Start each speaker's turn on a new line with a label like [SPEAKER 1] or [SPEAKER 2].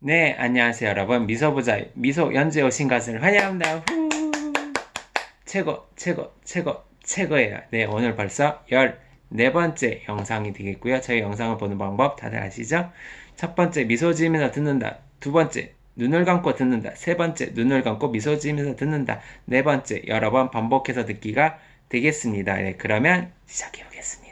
[SPEAKER 1] 네, 안녕하세요, 여러분. 미소보자, 미소 연재 오신 것을 환영합니다. 후! 최고, 최고, 최고, 최고예요. 네, 오늘 벌써 14번째 영상이 되겠고요. 저희 영상을 보는 방법 다들 아시죠? 첫 번째, 미소 지으면서 듣는다. 두 번째, 눈을 감고 듣는다. 세 번째, 눈을 감고 미소 지으면서 듣는다. 네 번째, 여러 번 반복해서 듣기가 되겠습니다. 네, 그러면 시작해 보겠습니다.